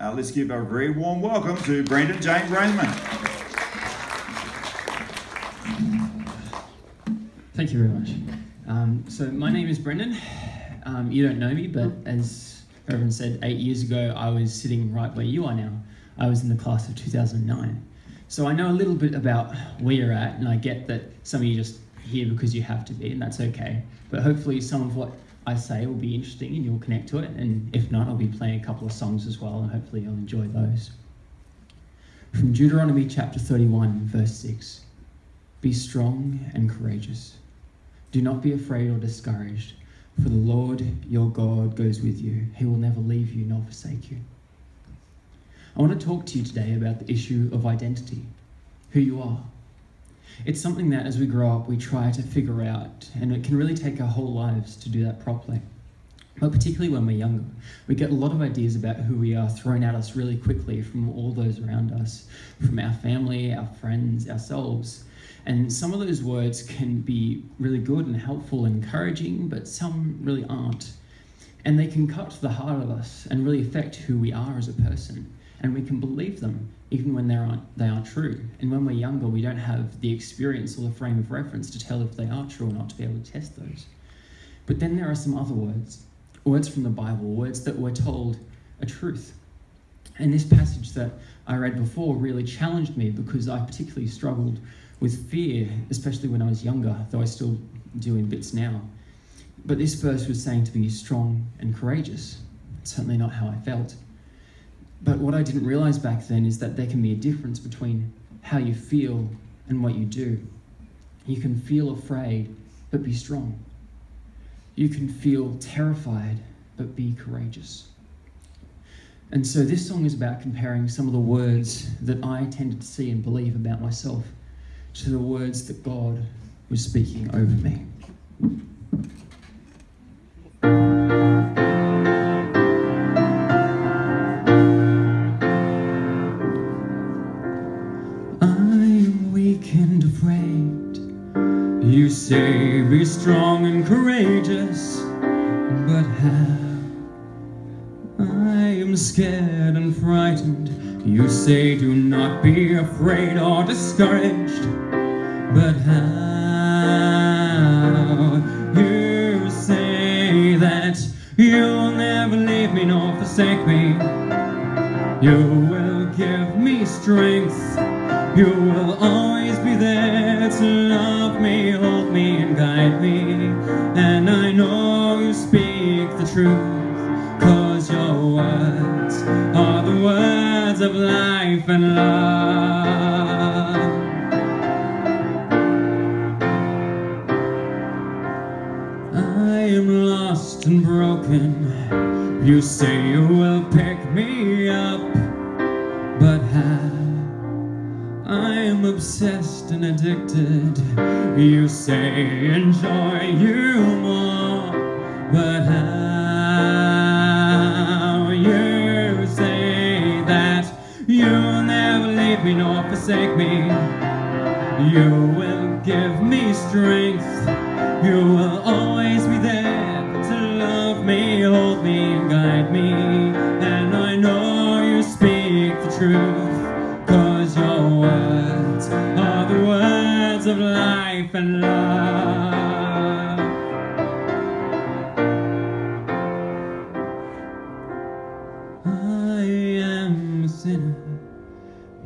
Uh, let's give a very warm welcome to Brendan Jane Raymond. Thank you very much. Um, so my name is Brendan. Um, you don't know me, but as Reverend said, eight years ago I was sitting right where you are now. I was in the class of 2009. So I know a little bit about where you're at, and I get that some of you just here because you have to be, and that's okay. But hopefully some of what I say it will be interesting and you'll connect to it. And if not, I'll be playing a couple of songs as well, and hopefully you'll enjoy those. From Deuteronomy chapter 31, verse 6 Be strong and courageous. Do not be afraid or discouraged, for the Lord your God goes with you. He will never leave you nor forsake you. I want to talk to you today about the issue of identity, who you are. It's something that as we grow up, we try to figure out, and it can really take our whole lives to do that properly. But particularly when we're younger, we get a lot of ideas about who we are thrown at us really quickly from all those around us, from our family, our friends, ourselves. And some of those words can be really good and helpful and encouraging, but some really aren't. And they can cut to the heart of us and really affect who we are as a person. And we can believe them even when they aren't, they are true. And when we're younger, we don't have the experience or the frame of reference to tell if they are true or not to be able to test those. But then there are some other words, words from the Bible, words that we're told are truth. And this passage that I read before really challenged me because I particularly struggled with fear, especially when I was younger, though I still do in bits now. But this verse was saying to be strong and courageous. certainly not how I felt. But what I didn't realize back then is that there can be a difference between how you feel and what you do. You can feel afraid, but be strong. You can feel terrified, but be courageous. And so this song is about comparing some of the words that I tended to see and believe about myself to the words that God was speaking over me. You say be strong and courageous, but how? I am scared and frightened. You say do not be afraid or discouraged, but how? You say that you'll never leave me nor forsake me. You will give me strength. You will always to love me, hold me, and guide me. And I know you speak the truth, cause your words are the words of life and love. I am lost and broken. You say you will pick me up, but how? I am obsessed addicted. You say enjoy you more, but how? You say that you'll never leave me nor forsake me. You will give me strength. You will always be there to love me, hold me, and guide me. Of life and love. I am a sinner.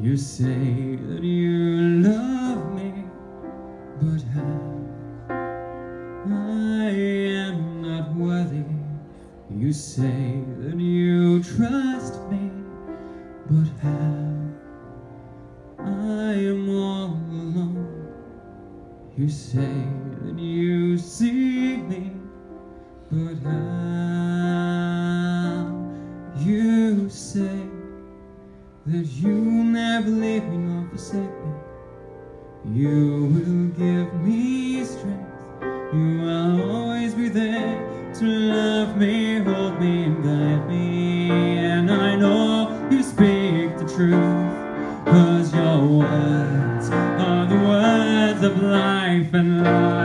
You say that you love me, but how? I am not worthy. You say that you me, and I know you speak the truth, cause your words are the words of life and love.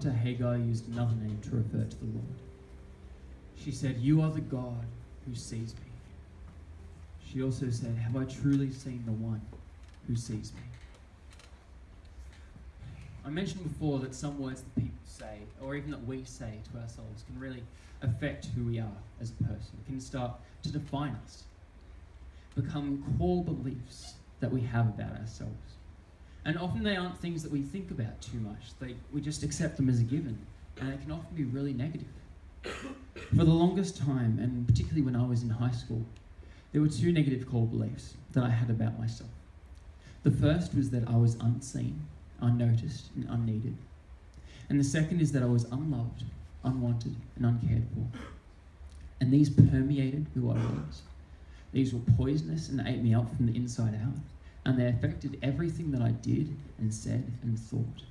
Thereafter, Hagar used another name to refer to the Lord. She said, You are the God who sees me. She also said, Have I truly seen the one who sees me? I mentioned before that some words that people say, or even that we say to ourselves, can really affect who we are as a person. It can start to define us, become core beliefs that we have about ourselves. And often they aren't things that we think about too much. They, we just accept them as a given, and it can often be really negative. For the longest time, and particularly when I was in high school, there were two negative core beliefs that I had about myself. The first was that I was unseen, unnoticed, and unneeded. And the second is that I was unloved, unwanted, and uncared for. And these permeated who I was. These were poisonous and ate me up from the inside out, and they affected everything that I did and said and thought.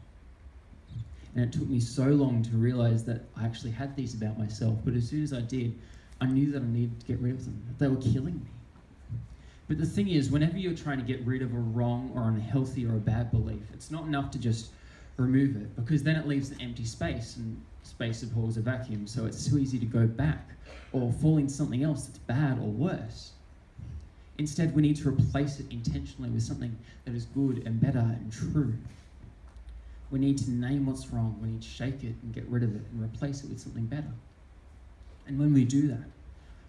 And it took me so long to realize that I actually had these about myself, but as soon as I did, I knew that I needed to get rid of them, they were killing me. But the thing is, whenever you're trying to get rid of a wrong or unhealthy or a bad belief, it's not enough to just remove it, because then it leaves an empty space, and space abhors a vacuum, so it's too easy to go back or fall into something else that's bad or worse. Instead, we need to replace it intentionally with something that is good and better and true. We need to name what's wrong, we need to shake it and get rid of it and replace it with something better. And when we do that,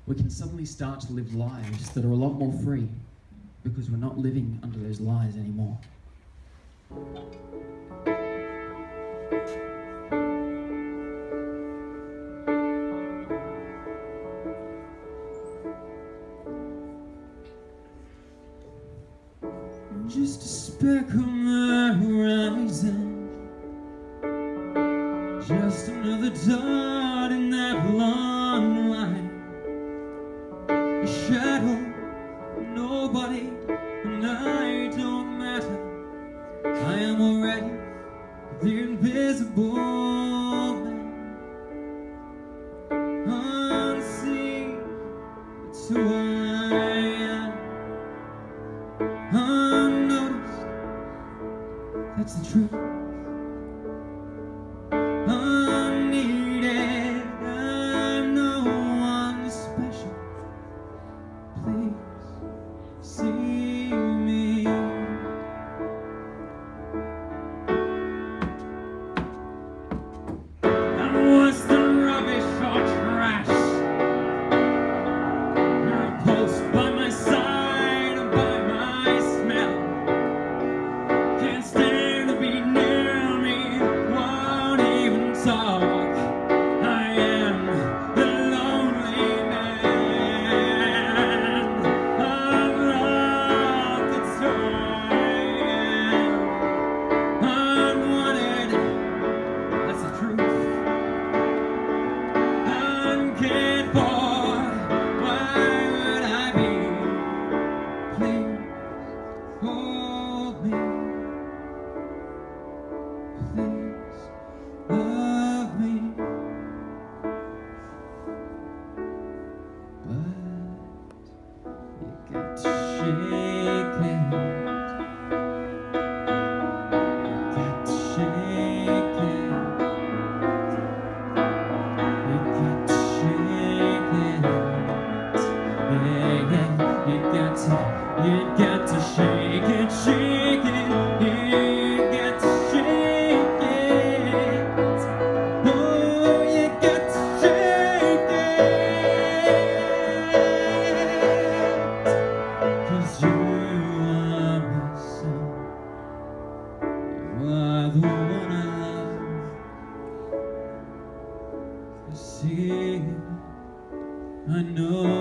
we can suddenly start to live lives that are a lot more free because we're not living under those lies anymore. Just a speck on the horizon. Just another dot that's the truth. Even to the one I love. I know.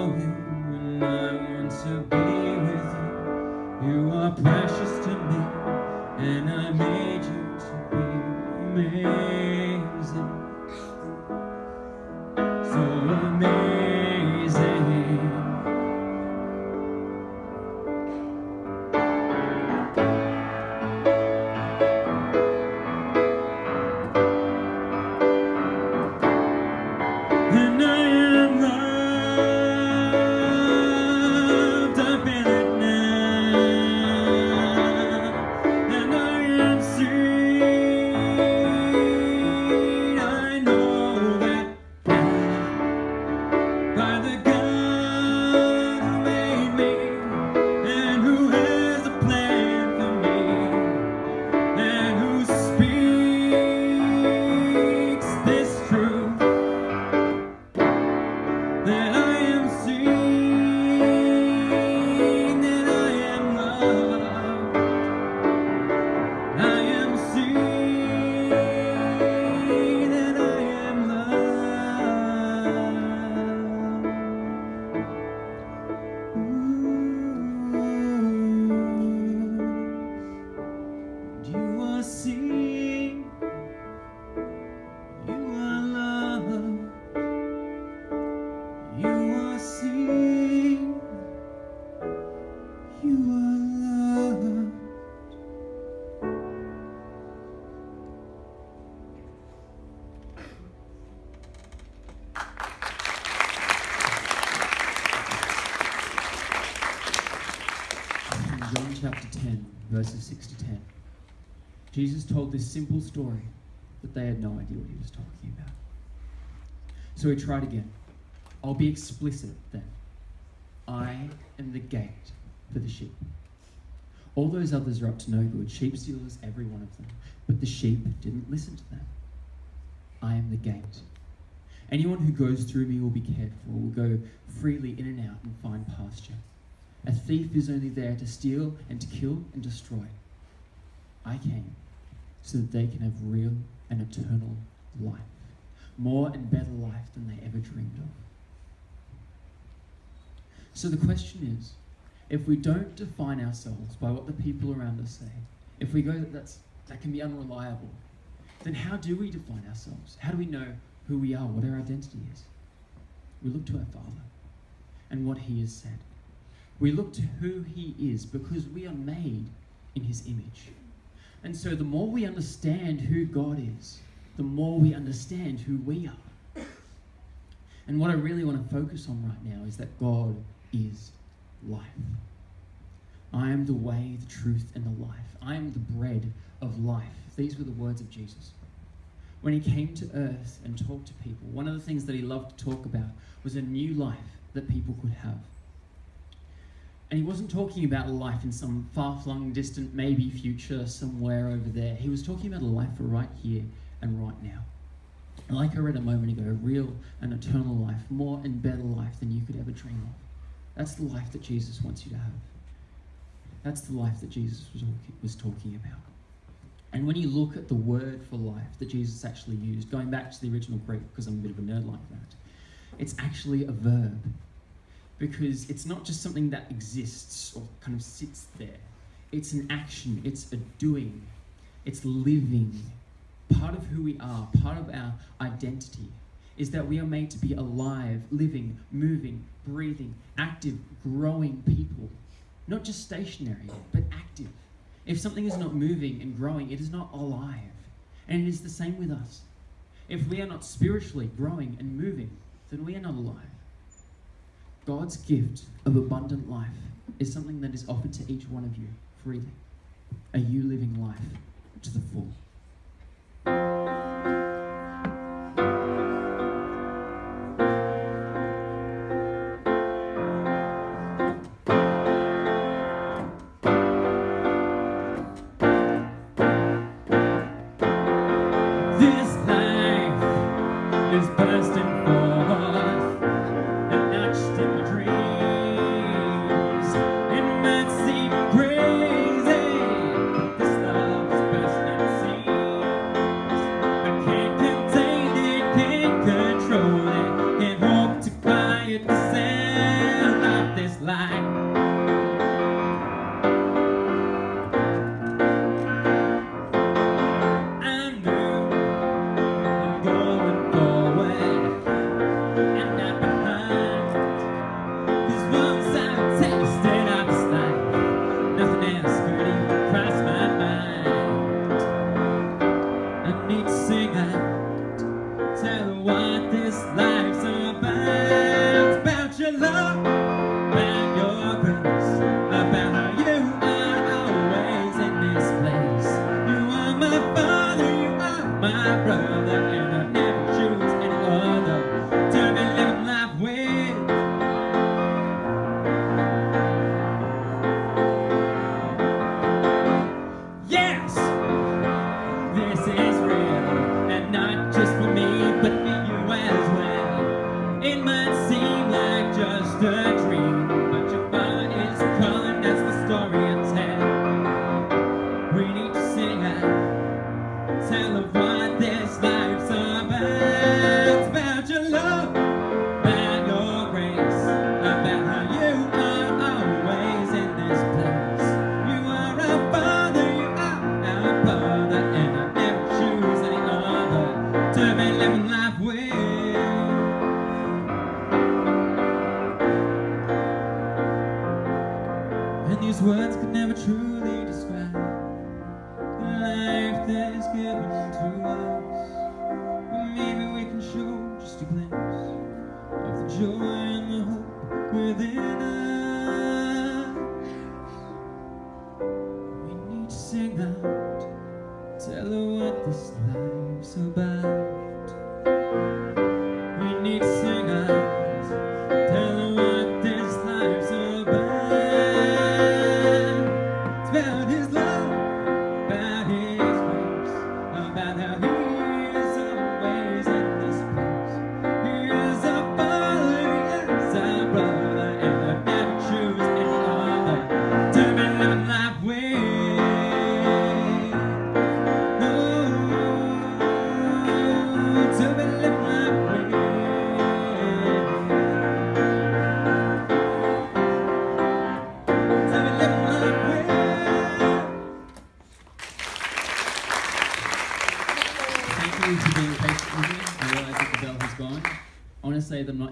Chapter 10, verses 6 to 10, Jesus told this simple story, but they had no idea what he was talking about. So he tried again. I'll be explicit then. I am the gate for the sheep. All those others are up to no good, sheep stealers, every one of them. But the sheep didn't listen to them. I am the gate. Anyone who goes through me will be cared for, will go freely in and out and find pasture. A thief is only there to steal and to kill and destroy. I came so that they can have real and eternal life, more and better life than they ever dreamed of. So the question is, if we don't define ourselves by what the people around us say, if we go that that's, that can be unreliable, then how do we define ourselves? How do we know who we are, what our identity is? We look to our Father and what He has said. We look to who He is because we are made in His image. And so the more we understand who God is, the more we understand who we are. And what I really want to focus on right now is that God is life. I am the way, the truth, and the life. I am the bread of life. These were the words of Jesus. When he came to earth and talked to people, one of the things that he loved to talk about was a new life that people could have. And he wasn't talking about life in some far flung, distant, maybe future somewhere over there. He was talking about a life for right here and right now. Like I read a moment ago, real and eternal life, more and better life than you could ever dream of. That's the life that Jesus wants you to have. That's the life that Jesus was, was talking about. And when you look at the word for life that Jesus actually used, going back to the original Greek, because I'm a bit of a nerd like that, it's actually a verb. Because it's not just something that exists or kind of sits there. It's an action, it's a doing, it's living. Part of who we are, part of our identity, is that we are made to be alive, living, moving, breathing, active, growing people. Not just stationary, but active. If something is not moving and growing, it is not alive. And it is the same with us. If we are not spiritually growing and moving, then we are not alive. God's gift of abundant life is something that is offered to each one of you freely. Are you living life to the full?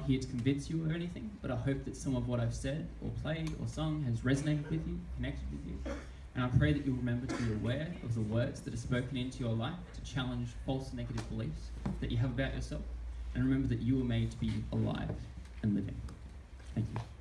here to convince you of anything, but I hope that some of what I've said, or played, or sung has resonated with you, connected with you, and I pray that you'll remember to be aware of the words that are spoken into your life to challenge false negative beliefs that you have about yourself, and remember that you were made to be alive and living. Thank you.